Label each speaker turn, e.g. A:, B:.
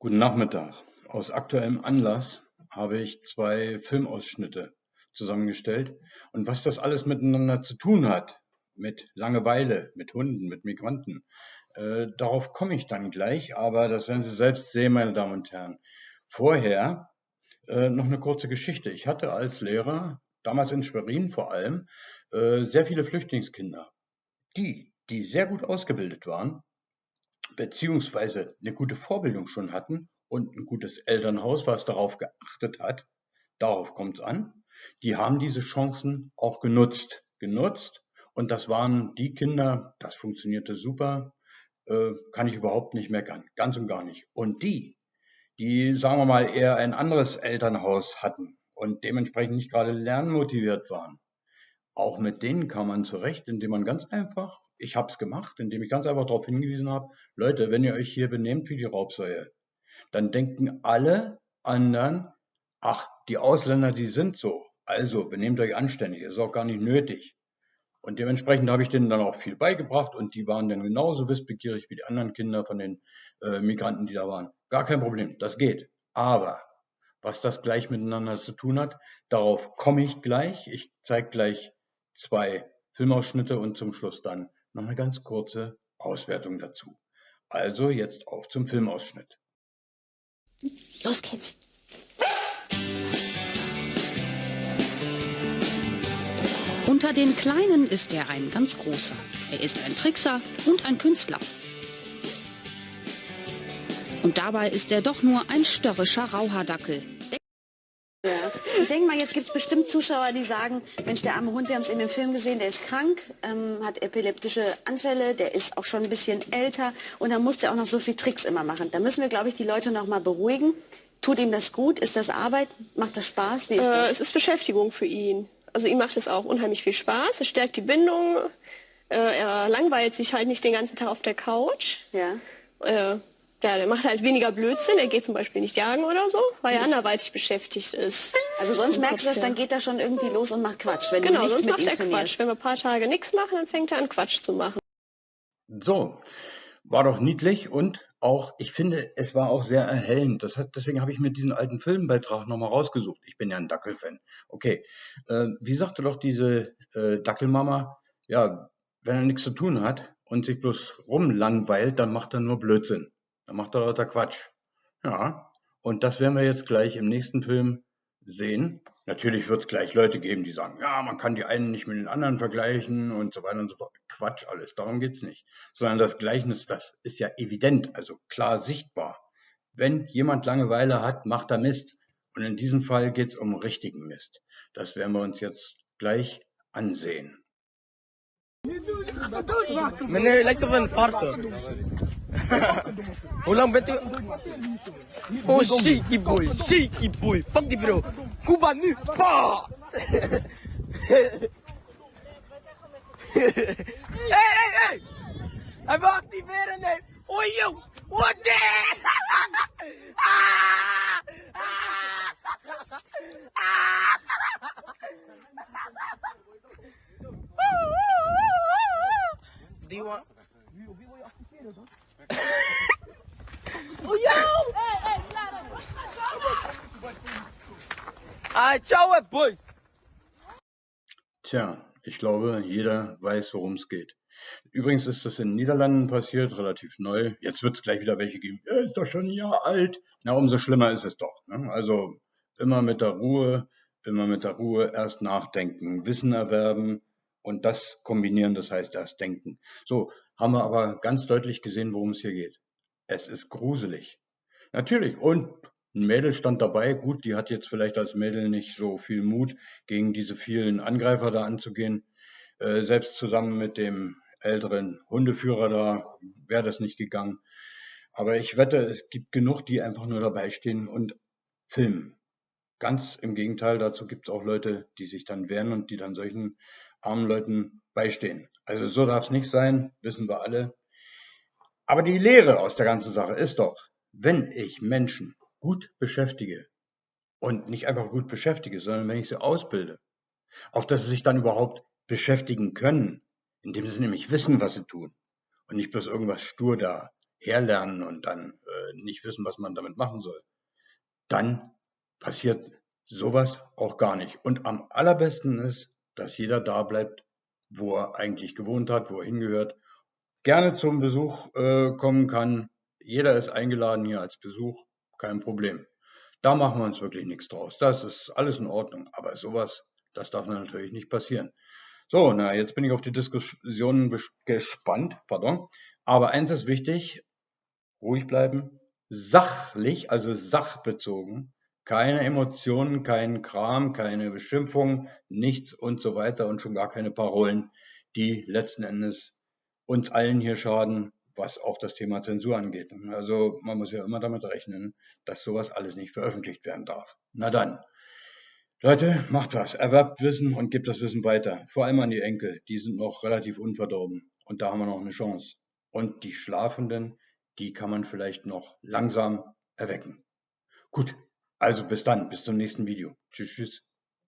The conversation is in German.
A: Guten Nachmittag. Aus aktuellem Anlass habe ich zwei Filmausschnitte zusammengestellt und was das alles miteinander zu tun hat, mit Langeweile, mit Hunden, mit Migranten, äh, darauf komme ich dann gleich, aber das werden Sie selbst sehen, meine Damen und Herren. Vorher äh, noch eine kurze Geschichte. Ich hatte als Lehrer, damals in Schwerin vor allem, äh, sehr viele Flüchtlingskinder. Die, die sehr gut ausgebildet waren, beziehungsweise eine gute Vorbildung schon hatten und ein gutes Elternhaus, was darauf geachtet hat, darauf kommt es an, die haben diese Chancen auch genutzt. Genutzt und das waren die Kinder, das funktionierte super, äh, kann ich überhaupt nicht meckern, ganz und gar nicht. Und die, die, sagen wir mal, eher ein anderes Elternhaus hatten und dementsprechend nicht gerade lernmotiviert waren, auch mit denen kam man zurecht, indem man ganz einfach ich habe es gemacht, indem ich ganz einfach darauf hingewiesen habe, Leute, wenn ihr euch hier benehmt wie die Raubsäue, dann denken alle anderen, ach, die Ausländer, die sind so. Also benehmt euch anständig, ist auch gar nicht nötig. Und dementsprechend habe ich denen dann auch viel beigebracht und die waren dann genauso wissbegierig wie die anderen Kinder von den äh, Migranten, die da waren. Gar kein Problem, das geht. Aber was das gleich miteinander zu tun hat, darauf komme ich gleich. Ich zeige gleich zwei Filmausschnitte und zum Schluss dann noch eine ganz kurze Auswertung dazu. Also jetzt auf zum Filmausschnitt.
B: Los geht's.
C: Unter den Kleinen ist er ein ganz großer. Er ist ein Trickser und ein Künstler. Und dabei ist er doch nur ein störrischer Rauhardackel,
B: ja. Ich denke mal, jetzt gibt es bestimmt Zuschauer, die sagen, Mensch, der arme Hund, wir haben es eben im Film gesehen, der ist krank, ähm, hat epileptische Anfälle, der ist auch schon ein bisschen älter und dann muss der auch noch so viel Tricks immer machen. Da müssen wir, glaube ich, die Leute noch mal beruhigen. Tut ihm das gut? Ist das Arbeit? Macht das Spaß?
D: Wie ist das? Äh, es ist Beschäftigung für ihn. Also ihm macht es auch unheimlich viel Spaß. Es stärkt die Bindung. Äh, er langweilt sich halt nicht den ganzen Tag auf der Couch.
B: Ja.
D: Äh, ja, der macht halt weniger Blödsinn. Er geht zum Beispiel nicht jagen oder so, weil er anderweitig beschäftigt ist.
B: Also sonst merkst du das, dann geht er schon irgendwie los und macht Quatsch, wenn
D: genau,
B: du nichts
D: sonst
B: mit
D: macht
B: ihm
D: er Quatsch. Wenn wir ein paar Tage nichts machen, dann fängt er an Quatsch zu machen.
A: So, war doch niedlich und auch, ich finde, es war auch sehr erhellend. Das hat, deswegen habe ich mir diesen alten Filmbeitrag nochmal rausgesucht. Ich bin ja ein Dackelfan. Okay, äh, wie sagte doch diese äh, Dackelmama, ja, wenn er nichts zu tun hat und sich bloß rumlangweilt, dann macht er nur Blödsinn. Da macht er lauter Quatsch. Ja, und das werden wir jetzt gleich im nächsten Film sehen. Natürlich wird es gleich Leute geben, die sagen, ja, man kann die einen nicht mit den anderen vergleichen und so weiter und so fort. Quatsch alles, darum geht's nicht. Sondern das Gleichnis, das ist ja evident, also klar sichtbar. Wenn jemand Langeweile hat, macht er Mist. Und in diesem Fall geht's um richtigen Mist. Das werden wir uns jetzt gleich ansehen.
E: من لك فرق Ulang bete. Oh shiki boy, shiki boy. Fuck the bro. Cubanu. Pa. Ei, ei, ei! Hij vai activeren, nee. Oei, joh. Wat dit? Do you want... Nu, op wie wil je activeren dan? Ah, ciao, boys.
A: Tja, ich glaube, jeder weiß, worum es geht. Übrigens ist das in den Niederlanden passiert, relativ neu. Jetzt wird es gleich wieder welche geben. Er ist doch schon ein Jahr alt. Na, umso schlimmer ist es doch. Ne? Also immer mit der Ruhe, immer mit der Ruhe erst nachdenken, Wissen erwerben und das kombinieren, das heißt erst denken. So, haben wir aber ganz deutlich gesehen, worum es hier geht. Es ist gruselig. Natürlich. Und ein Mädel stand dabei. Gut, die hat jetzt vielleicht als Mädel nicht so viel Mut, gegen diese vielen Angreifer da anzugehen. Äh, selbst zusammen mit dem älteren Hundeführer da wäre das nicht gegangen. Aber ich wette, es gibt genug, die einfach nur dabei stehen und filmen. Ganz im Gegenteil, dazu gibt es auch Leute, die sich dann wehren und die dann solchen armen Leuten beistehen. Also so darf es nicht sein, wissen wir alle. Aber die Lehre aus der ganzen Sache ist doch, wenn ich Menschen gut beschäftige und nicht einfach gut beschäftige, sondern wenn ich sie ausbilde, auf dass sie sich dann überhaupt beschäftigen können, indem sie nämlich wissen, was sie tun und nicht bloß irgendwas stur da herlernen und dann nicht wissen, was man damit machen soll, dann passiert sowas auch gar nicht. Und am allerbesten ist, dass jeder da bleibt, wo er eigentlich gewohnt hat, wo er hingehört, gerne zum Besuch äh, kommen kann. Jeder ist eingeladen hier als Besuch, kein Problem. Da machen wir uns wirklich nichts draus. Das ist alles in Ordnung. Aber sowas, das darf natürlich nicht passieren. So, na, jetzt bin ich auf die Diskussionen gespannt, pardon. Aber eins ist wichtig, ruhig bleiben, sachlich, also sachbezogen, keine Emotionen, kein Kram, keine Beschimpfung, nichts und so weiter und schon gar keine Parolen, die letzten Endes uns allen hier schaden, was auch das Thema Zensur angeht. Also man muss ja immer damit rechnen, dass sowas alles nicht veröffentlicht werden darf. Na dann. Leute, macht was, erwerbt Wissen und gebt das Wissen weiter. Vor allem an die Enkel, die sind noch relativ unverdorben und da haben wir noch eine Chance. Und die Schlafenden, die kann man vielleicht noch langsam erwecken. Gut, also bis dann, bis zum nächsten Video. Tschüss, tschüss.